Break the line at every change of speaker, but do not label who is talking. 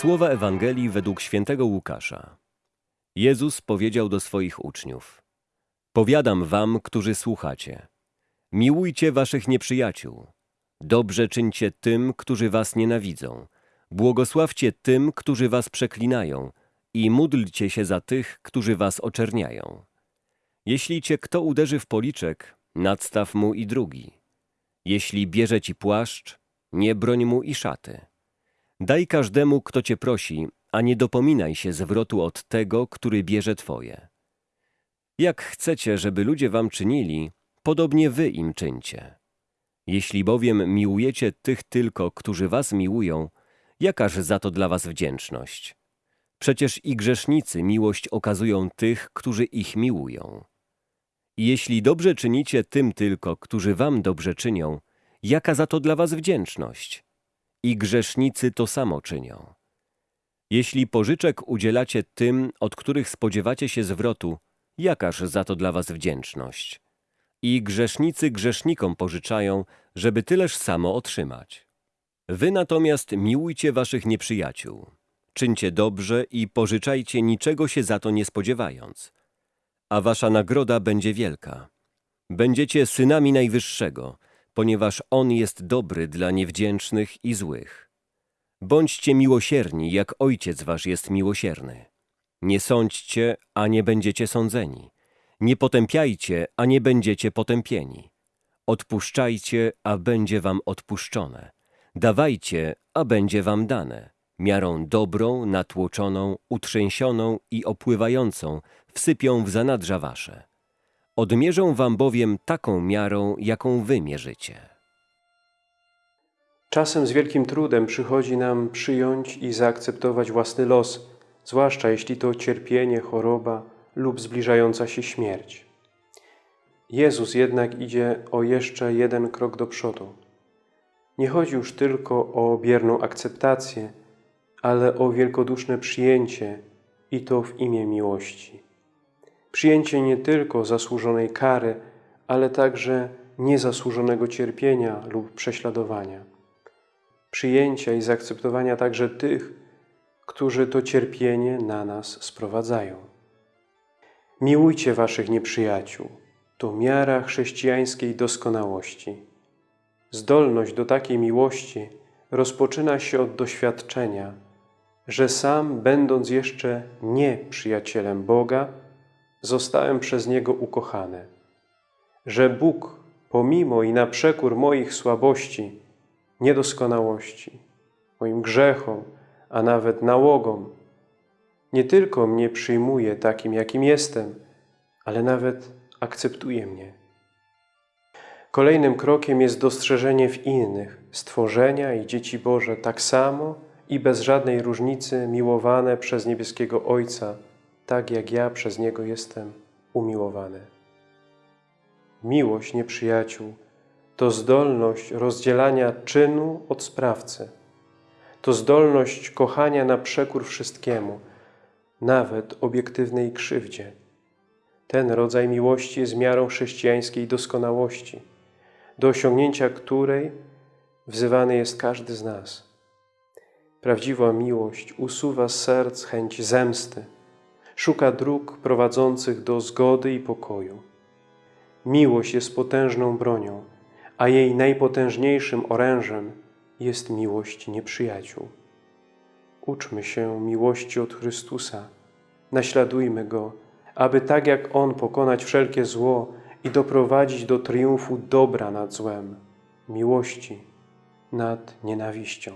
Słowa Ewangelii według świętego Łukasza. Jezus powiedział do swoich uczniów: Powiadam wam, którzy słuchacie: Miłujcie waszych nieprzyjaciół, dobrze czyńcie tym, którzy was nienawidzą, błogosławcie tym, którzy was przeklinają i módlcie się za tych, którzy was oczerniają. Jeśli cię kto uderzy w policzek, nadstaw mu i drugi. Jeśli bierze ci płaszcz, nie broń mu i szaty. Daj każdemu, kto cię prosi, a nie dopominaj się zwrotu od tego, który bierze twoje. Jak chcecie, żeby ludzie wam czynili, podobnie wy im czyńcie. Jeśli bowiem miłujecie tych tylko, którzy was miłują, jakaż za to dla was wdzięczność? Przecież i grzesznicy miłość okazują tych, którzy ich miłują. I jeśli dobrze czynicie tym tylko, którzy wam dobrze czynią, jaka za to dla was wdzięczność? I grzesznicy to samo czynią. Jeśli pożyczek udzielacie tym, od których spodziewacie się zwrotu, jakaż za to dla was wdzięczność? I grzesznicy grzesznikom pożyczają, żeby tyleż samo otrzymać. Wy natomiast miłujcie waszych nieprzyjaciół. Czyńcie dobrze i pożyczajcie niczego się za to nie spodziewając. A wasza nagroda będzie wielka. Będziecie synami Najwyższego, ponieważ On jest dobry dla niewdzięcznych i złych. Bądźcie miłosierni, jak Ojciec wasz jest miłosierny. Nie sądźcie, a nie będziecie sądzeni. Nie potępiajcie, a nie będziecie potępieni. Odpuszczajcie, a będzie wam odpuszczone. Dawajcie, a będzie wam dane. Miarą dobrą, natłoczoną, utrzęsioną i opływającą wsypią w zanadrza wasze. Odmierzą wam bowiem taką miarą, jaką wy mierzycie.
Czasem z wielkim trudem przychodzi nam przyjąć i zaakceptować własny los, zwłaszcza jeśli to cierpienie, choroba lub zbliżająca się śmierć. Jezus jednak idzie o jeszcze jeden krok do przodu. Nie chodzi już tylko o bierną akceptację, ale o wielkoduszne przyjęcie i to w imię miłości. Przyjęcie nie tylko zasłużonej kary, ale także niezasłużonego cierpienia lub prześladowania. Przyjęcia i zaakceptowania także tych, którzy to cierpienie na nas sprowadzają. Miłujcie waszych nieprzyjaciół. To miara chrześcijańskiej doskonałości. Zdolność do takiej miłości rozpoczyna się od doświadczenia, że sam, będąc jeszcze nie przyjacielem Boga, zostałem przez Niego ukochany. Że Bóg, pomimo i na przekór moich słabości, niedoskonałości, moim grzechom, a nawet nałogom, nie tylko mnie przyjmuje takim, jakim jestem, ale nawet akceptuje mnie. Kolejnym krokiem jest dostrzeżenie w innych stworzenia i dzieci Boże tak samo i bez żadnej różnicy miłowane przez niebieskiego Ojca, tak jak ja przez Niego jestem umiłowany. Miłość nieprzyjaciół to zdolność rozdzielania czynu od sprawcy. To zdolność kochania na przekór wszystkiemu, nawet obiektywnej krzywdzie. Ten rodzaj miłości jest miarą chrześcijańskiej doskonałości, do osiągnięcia której wzywany jest każdy z nas. Prawdziwa miłość usuwa z serc chęć zemsty, szuka dróg prowadzących do zgody i pokoju. Miłość jest potężną bronią, a jej najpotężniejszym orężem jest miłość nieprzyjaciół. Uczmy się miłości od Chrystusa, naśladujmy Go, aby tak jak On pokonać wszelkie zło i doprowadzić do triumfu dobra nad złem, miłości nad nienawiścią.